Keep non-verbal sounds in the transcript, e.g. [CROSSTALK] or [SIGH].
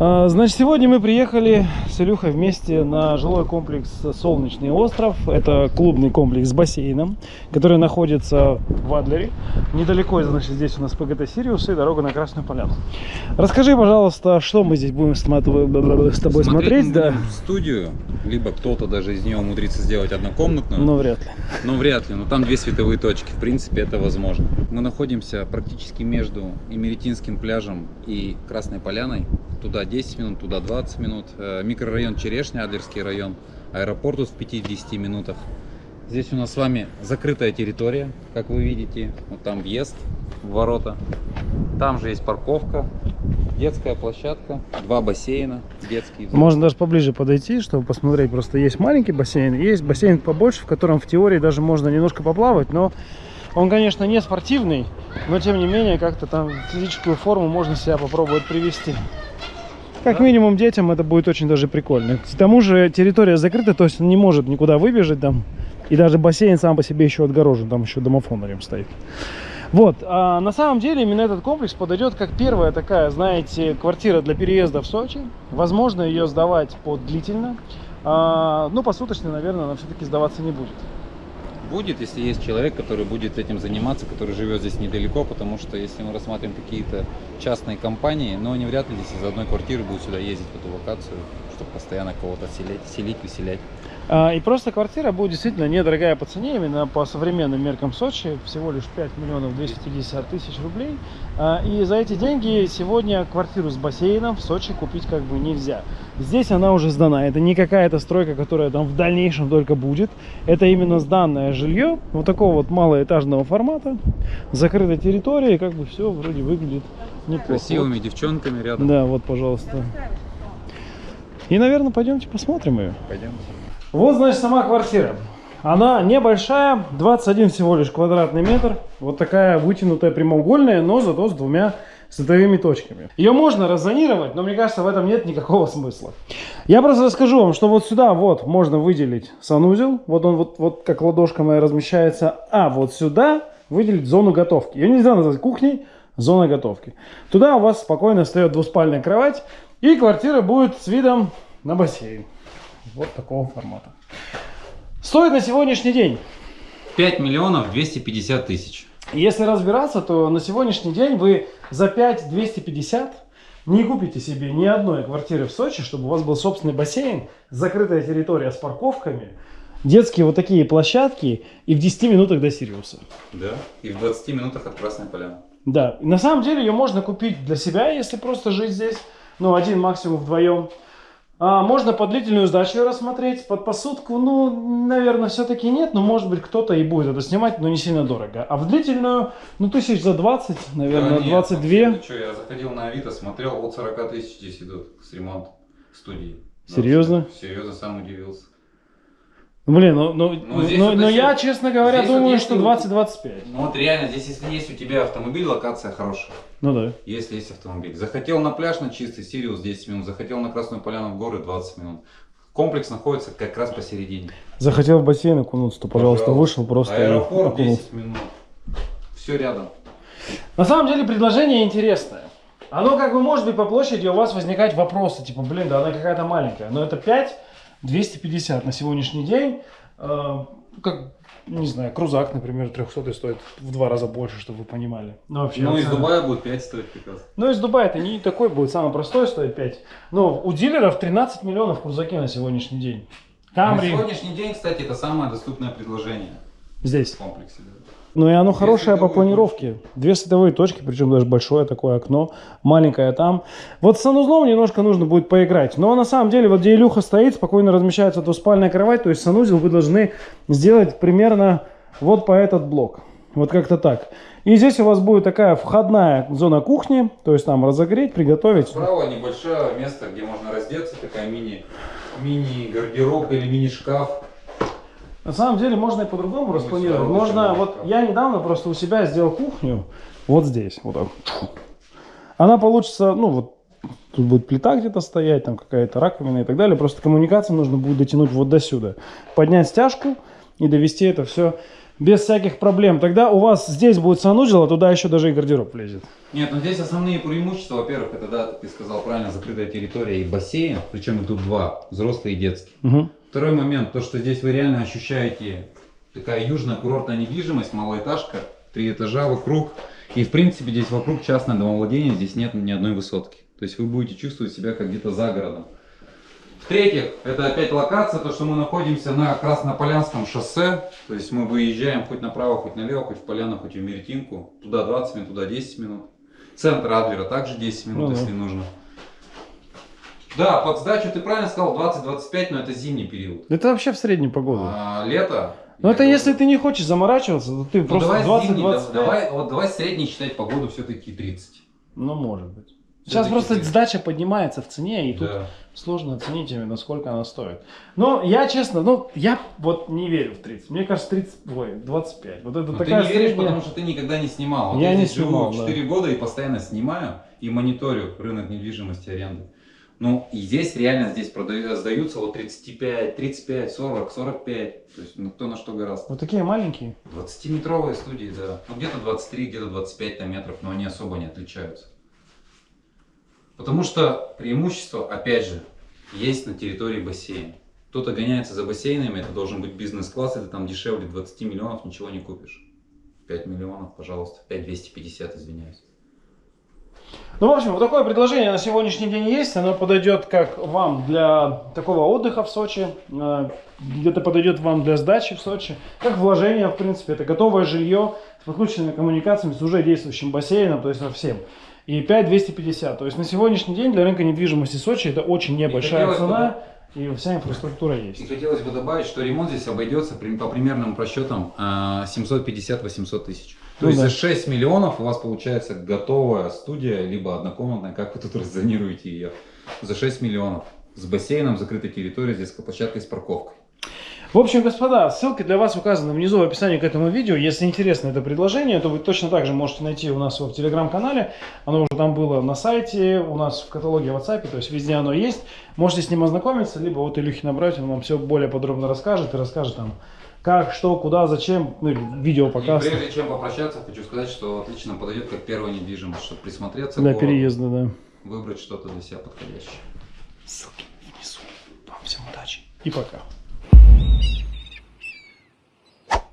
А, Значит, сегодня мы приехали с Илюхой вместе на жилой комплекс «Солнечный остров». Это клубный комплекс с бассейном, который находится в Адлере. Недалеко, значит, здесь у нас ПГТ «Сириус» и дорога на Красную Поляну. Расскажи, пожалуйста, что мы здесь будем с тобой смотреть? мы да. студию, либо кто-то даже из нее умудрится сделать однокомнатную, Но вряд ли. но вряд ли, но там две световые точки, в принципе это возможно. Мы находимся практически между Имеретинским пляжем и Красной Поляной, туда 10 минут, туда 20 минут, Э, микрорайон Черешня, Адлерский район, аэропорт в 5-10 минутах. Здесь у нас с вами закрытая территория, как вы видите, вот там въезд ворота, там же есть парковка, детская площадка, два бассейна детские. Можно даже поближе подойти, чтобы посмотреть. Просто есть маленький бассейн, есть бассейн побольше, в котором в теории даже можно немножко поплавать, но он, конечно, не спортивный, но тем не менее как-то там физическую форму можно себя попробовать привести. Как минимум детям это будет очень даже прикольно. К тому же территория закрыта, то есть он не может никуда выбежать там. И даже бассейн сам по себе еще отгорожен, там еще домофон рядом стоит. Вот, а на самом деле именно этот комплекс подойдет как первая такая, знаете, квартира для переезда в Сочи. Возможно ее сдавать под длительно. А, ну, посуточно, наверное, она все-таки сдаваться не будет. Будет, если есть человек, который будет этим заниматься, который живет здесь недалеко, потому что если мы рассматриваем какие-то частные компании, но они вряд ли здесь из одной квартиры будут сюда ездить в эту локацию, чтобы постоянно кого-то селить, селить, выселять. А, и просто квартира будет действительно недорогая по цене, именно по современным меркам Сочи, всего лишь 5 миллионов 250 тысяч рублей. А, и за эти деньги сегодня квартиру с бассейном в Сочи купить как бы нельзя. Здесь она уже сдана, это не какая-то стройка, которая там в дальнейшем только будет. Это именно сданное жилье, вот такого вот малоэтажного формата, закрытой территории, как бы все вроде выглядит неплохо. Красивыми девчонками рядом. Да, вот, пожалуйста. И, наверное, пойдемте посмотрим ее. Пойдем. Вот, значит, сама квартира. Она небольшая, 21 всего лишь квадратный метр. Вот такая вытянутая прямоугольная, но зато с двумя световыми точками. Ее можно раззонировать, но мне кажется, в этом нет никакого смысла. Я просто расскажу вам, что вот сюда вот можно выделить санузел. Вот он вот, вот как ладошка моя размещается. А вот сюда выделить зону готовки. Ее нельзя назвать кухней, зона готовки. Туда у вас спокойно встает двуспальная кровать. И квартира будет с видом на бассейн. Вот такого формата. Стоит на сегодняшний день. 5 миллионов 250 тысяч. Если разбираться, то на сегодняшний день вы за 5 250 не купите себе ни одной квартиры в Сочи, чтобы у вас был собственный бассейн, закрытая территория с парковками, детские вот такие площадки и в 10 минутах до Сириуса. Да. И в 20 минутах от Красной Поляны. Да, на самом деле ее можно купить для себя, если просто жить здесь, ну, один максимум вдвоем. А, можно под длительную сдачу рассмотреть, под посудку, ну, наверное, все-таки нет, но может быть кто-то и будет это снимать, но не сильно дорого. А в длительную, ну, тысяч за 20, наверное, Да нет, 22. ну что, я заходил на Авито, смотрел, от 40 тысяч здесь идут с ремонт студии. Да, Серьезно? Серьезно, сам удивился. Блин, ну, ну, Ну, здесь ну, вот но если- я, честно говоря, здесь вот думаю, если что вот- 20-25. Ну вот реально, здесь если есть у тебя автомобиль, локация хорошая. Ну да. Если есть автомобиль. Захотел на пляж на чистый, Сириус 10 минут. Захотел на Красную Поляну в горы 20 минут. Комплекс находится как раз посередине. Захотел в бассейн окунуться, то, пожалуйста, вышел просто Аэропорт окунулся. 10 минут. Все рядом. На самом деле предложение интересное. Оно как бы может быть по площади у вас возникать вопросы, типа, блин, да она какая-то маленькая. Но это 5 250 на сегодняшний день. Э, как, не знаю, крузак, например, 300 стоит в два раза больше, чтобы вы понимали. Ну, вообще, Ну, из. Дубая будет 5 стоить приказ. Ну, из Дубая это не такой будет, самый простой стоит 5. Но у дилеров 13 миллионов крузаки на сегодняшний день. На Камри сегодняшний день, кстати, это самое доступное предложение здесь. в комплексе. да. Ну и оно Две хорошее по планировке. Две световые точки, причем даже большое такое окно, маленькое там. Вот с санузлом немножко нужно будет поиграть. Но на самом деле, вот где Илюха стоит, спокойно размещается двуспальная кровать, то есть санузел вы должны сделать примерно вот по этот блок. Вот как-то так. И здесь у вас будет такая входная зона кухни, то есть там разогреть, приготовить. Справа небольшое место, где можно раздеться, такая мини, мини-гардероб или мини-шкаф. На самом деле можно и по-другому распланировать. Можно, вот я недавно просто у себя сделал кухню вот здесь, вот так. Она получится, ну вот, тут будет плита где-то стоять, там какая-то раковина и так далее. Просто коммуникацию нужно будет дотянуть вот до сюда. Поднять стяжку и довести это все без всяких проблем. Тогда у вас здесь будет санузел, а туда еще даже и гардероб влезет. Нет, ну здесь основные преимущества, во-первых, это, да, ты сказал правильно, закрытая территория и бассейн, причем их тут два, взрослый и детский. Мгм. Второй момент, то, что здесь вы реально ощущаете такая южная курортная недвижимость, малоэтажка, три этажа вокруг. И в принципе здесь вокруг частное домовладение, здесь нет ни одной высотки. То есть вы будете чувствовать себя как где-то за городом. В-третьих, это опять локация, то, что мы находимся на Краснополянском шоссе. То есть мы выезжаем хоть направо, хоть налево, хоть в Поляну, хоть в Меретинку. Туда 20 минут, туда 10 минут. Центр Адлера также 10 минут, Ну да. если нужно. Да, под сдачу ты правильно сказал 20-25, но это зимний период. Это вообще в среднюю погоду. А, лето. Но это если ты не хочешь заморачиваться, то ты Ну, просто давай, зимний, 20-25. да- давай, вот давай средний считать погоду все-таки 30. Ну, может быть. Сейчас просто 30. сдача поднимается в цене, и тут Да. сложно оценить именно, сколько она стоит. Но я, честно, ну, я вот не верю в 30. Мне кажется, 30, ой, 25. Вот это Но Ну, ты такая не веришь, средняя- потому что ты никогда не снимал. Вот Я я, не здесь живу снимал, да. 4 года и постоянно снимаю и мониторю рынок недвижимости аренды. Ну, и здесь реально здесь продаю, сдаются вот 35, 35, 40, 45. То есть, ну, кто на что гораздо. Вот такие маленькие. 20-метровые студии, да. Ну, где-то 23, где-то 25 там, метров, но они особо не отличаются. Потому что преимущество, опять же, есть на территории бассейна. Кто-то гоняется за бассейнами, это должен быть бизнес-класс, это там дешевле 20 миллионов, ничего не купишь. 5 миллионов, пожалуйста, 5 250, извиняюсь. Ну, в общем, вот такое предложение на сегодняшний день есть. Оно подойдет как вам для такого отдыха в Сочи, э, где-то подойдет вам для сдачи в Сочи, как вложение, в принципе. Это готовое жилье с подключенными коммуникациями, с уже действующим бассейном, то есть со всем. И 5250. То есть на сегодняшний день для рынка недвижимости Сочи это очень небольшая бы, цена, и вся инфраструктура И есть. хотелось бы добавить, что ремонт здесь обойдется по примерным просчетам а, 750-800 тысяч. То Ну есть да. за 6 миллионов у вас получается готовая студия, либо однокомнатная, как вы тут [LAUGHS] раззонируете ее, за 6 миллионов. С бассейном, закрытой территорией, с детской площадкой, с парковкой. В общем, господа, ссылки для вас указаны внизу в описании к этому видео. Если интересно это предложение, то вы точно так же можете найти у нас его в телеграм-канале. Оно уже там было на сайте, у нас в каталоге в WhatsApp, то есть везде оно есть. Можете с ним ознакомиться, либо вот Илюхи набрать, он вам все более подробно расскажет и расскажет там, как, что, куда, зачем, ну, видео И показ прежде чем попрощаться, хочу сказать, что отлично подойдет как первая недвижимость, чтобы присмотреться для переезда, да. выбрать что-то для себя подходящее. Ссылки внизу. Вам всем удачи и пока.